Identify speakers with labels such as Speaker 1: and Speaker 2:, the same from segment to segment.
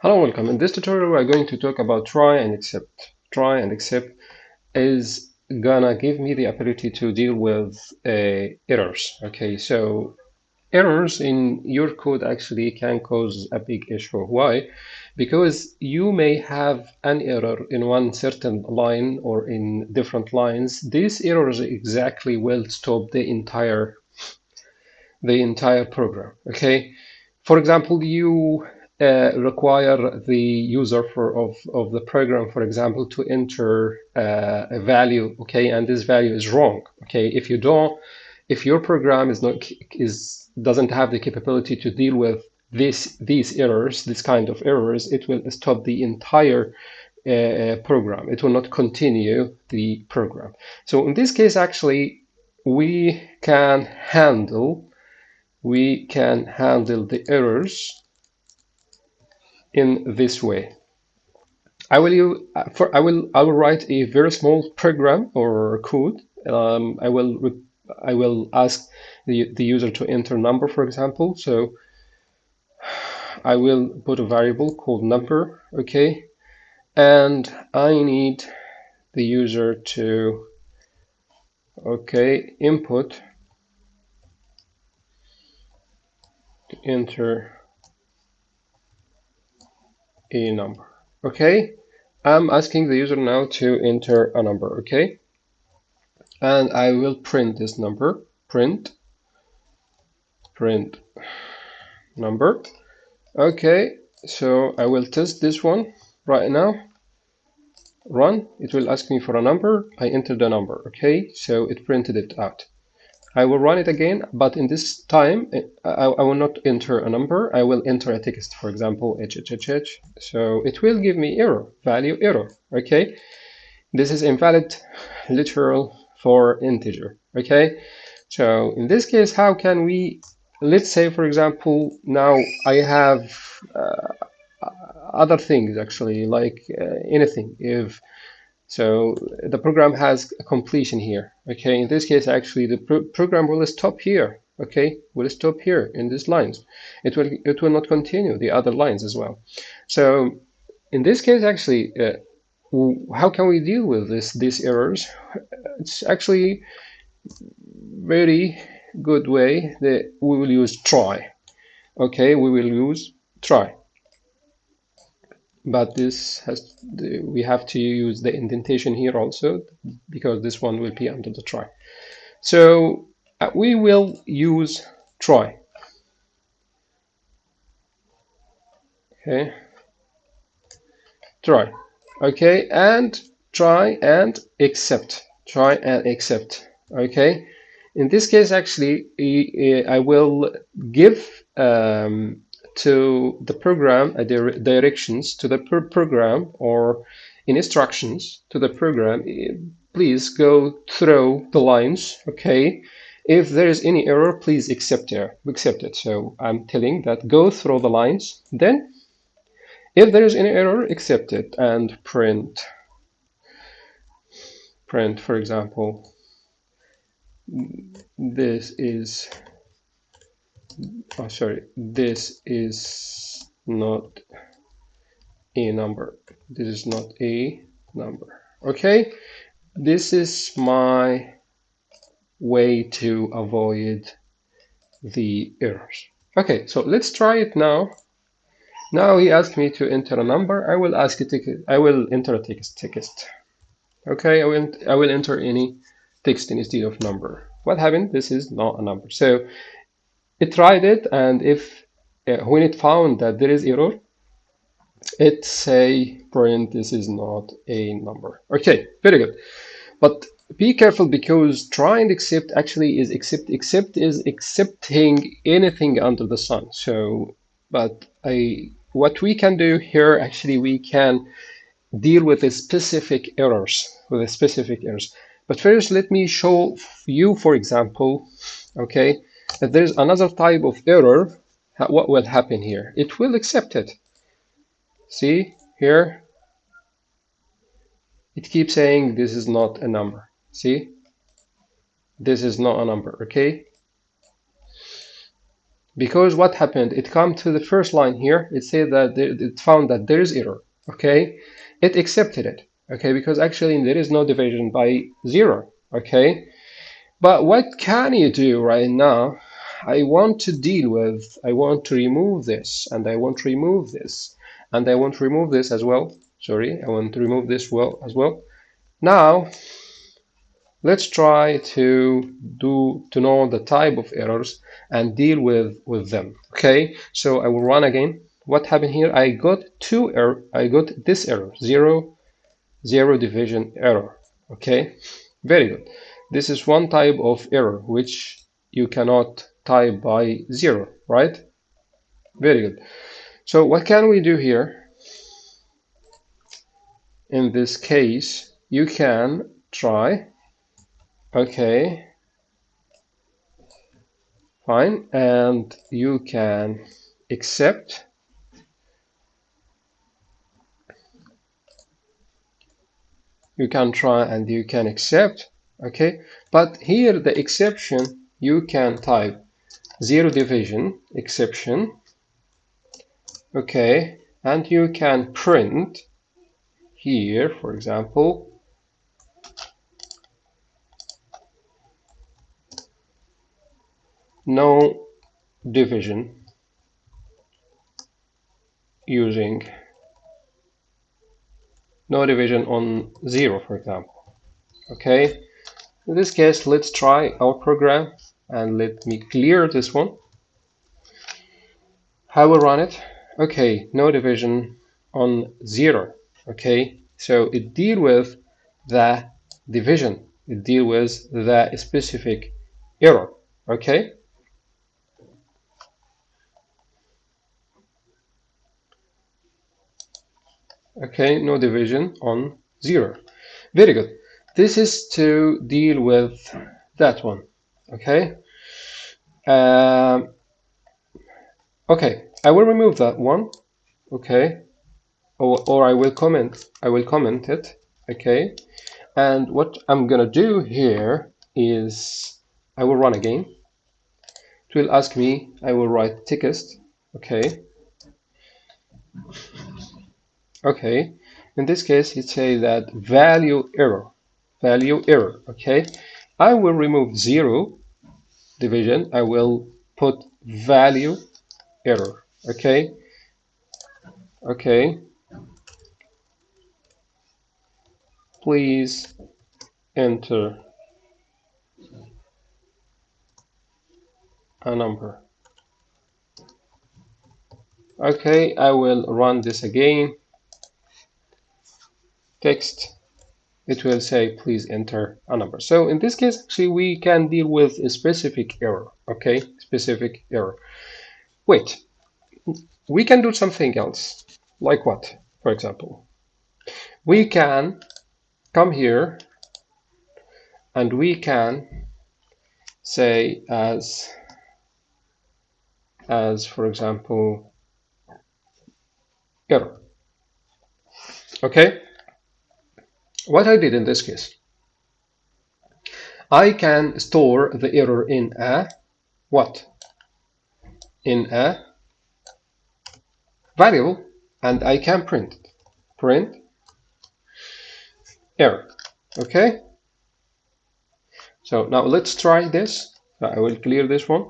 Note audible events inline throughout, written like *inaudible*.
Speaker 1: Hello, welcome. In this tutorial, we're going to talk about try and except. Try and except is gonna give me the ability to deal with uh, errors. Okay, so errors in your code actually can cause a big issue. Why? Because you may have an error in one certain line or in different lines. These errors exactly will stop the entire the entire program. Okay, for example, you uh, require the user for of, of the program, for example, to enter uh, a value, okay, and this value is wrong, okay. If you don't, if your program is not is doesn't have the capability to deal with this these errors, this kind of errors, it will stop the entire uh, program. It will not continue the program. So in this case, actually, we can handle we can handle the errors in this way. I will for I will I will write a very small program or code. Um, I will I will ask the the user to enter number, for example. So I will put a variable called number, okay, and I need the user to okay input to enter a number. Okay, I'm asking the user now to enter a number. Okay, and I will print this number. Print, print number. Okay, so I will test this one right now. Run. It will ask me for a number. I enter the number. Okay, so it printed it out. I will run it again, but in this time, I, I, will not enter a number. I will enter a text, for example, hhhh. So it will give me error, value error, okay? This is invalid literal for integer, okay? So in this case, how can we, let's say, for example, now I have uh, other things actually, like uh, anything. If so the program has a completion here. Okay, in this case, actually, the pro program will stop here. Okay, will stop here in these lines. It will it will not continue the other lines as well. So in this case, actually, uh, how can we deal with this these errors? It's actually very good way that we will use try. Okay, we will use try but this has we have to use the indentation here also because this one will be under the try. So uh, we will use try. Okay. Try. Okay and try and except. Try and except. Okay. In this case actually I will give um, to the program uh, directions to the program or in instructions to the program eh, please go through the lines okay? If there is any error please accept it accept it. So i'm telling that go through the lines then if there is any error accept it and print. Print for example. This is oh sorry. This is not a number. This is not a number. Okay? This is my way to avoid the errors. Okay so let's try it now. Now he asked me to enter a number. I will ask it. I will enter a text okay I will I will enter any text instead of number. What happened? This is not a number. So it tried it and if uh, when it found that there is error it say print this is not a number. Okay very good. But be careful because try and except actually is accept accept is accepting anything under the sun. So but i what we can do here actually we can deal with the specific errors with the specific errors. But first let me show you for example okay if there's another type of error, what will happen here? It will accept it. See here? It keeps saying this is not a number. See? This is not a number, okay? because what happened it come to the first line here it said that it found that there is error okay it accepted it okay because actually there is no division by zero okay but what can you do right now? I want to deal with I want to remove this and I want to remove this and I want to remove this as well. Sorry I want to remove this well as well. Now let's try to do to know the type of errors and deal with with them okay? So I will run again. What happened here? I got two error I got this error zero zero division error okay? Very good this is one type of error which you cannot type by zero right? Very good. So what can we do here? In this case you can try okay fine and you can accept. You can try and you can accept okay? But here the exception you can type. Zero division exception. Okay? And you can print here for example no division using no division on zero for example. Okay in this case let's try our program and let me clear this one. I will run it? Okay no division on zero. Okay so it deal with the division. It deal with the specific error. Okay? Okay no division on 0 very good this is to deal with that one okay? Um, okay I will remove that one okay? Or, or I will comment I will comment it okay? And what I'm gonna do here is I will run again. It will ask me I will write text okay? Okay in this case it say that value error value error okay? I will remove zero division. I will put value error okay? Okay. Please enter a number. Okay I will run this again. Text it will say please enter a number. So in this case actually we can deal with a specific error okay? Specific error. Wait. We can do something else. Like what for example? We can come here and we can say as as for example error. Okay what I did in this case, I can store the error in a what? In a variable and I can print it. Print error. Okay? So now let's try this. I will clear this one.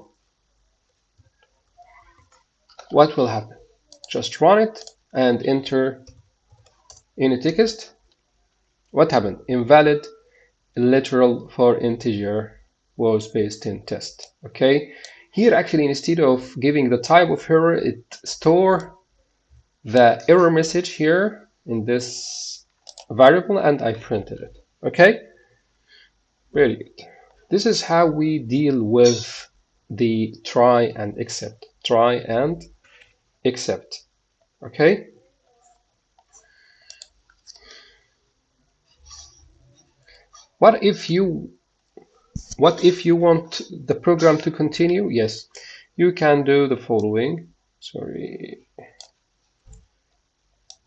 Speaker 1: What will happen? Just run it and enter any text what happened? Invalid literal for integer was based in test. Okay. Here actually instead of giving the type of error, it store the error message here in this variable and I printed it. Okay. Very good. This is how we deal with the try and except. Try and except. Okay. What if you what if you want the program to continue? Yes, you can do the following. Sorry.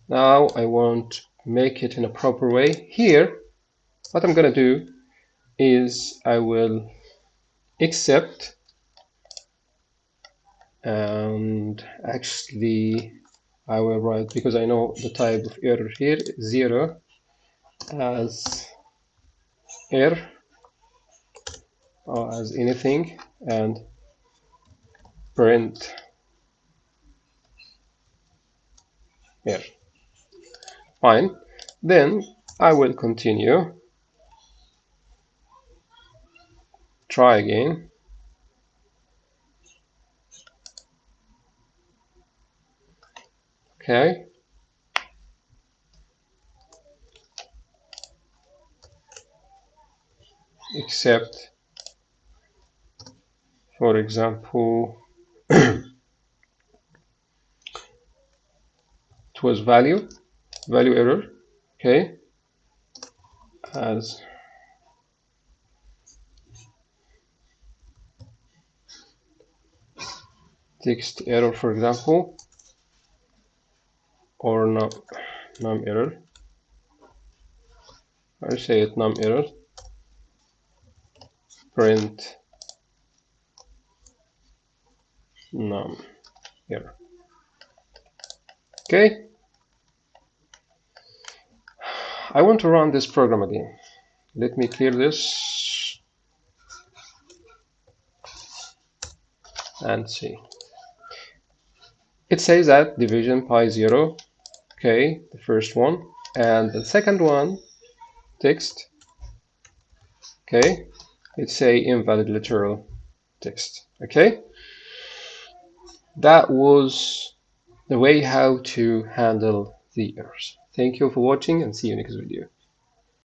Speaker 1: Now I won't make it in a proper way. Here, what I'm going to do is I will accept and actually I will write because I know the type of error here zero as error or as anything and print here fine. Then I will continue. Try again. Okay except for example *clears throat* it was value value error okay? As text error for example or num, num error. I say it num error print. Num here. okay. I want to run this program again. Let me clear this and see. It says that division pi 0 okay the first one and the second one text okay it say invalid literal text okay? That was the way how to handle the errors. Thank you for watching and see you next video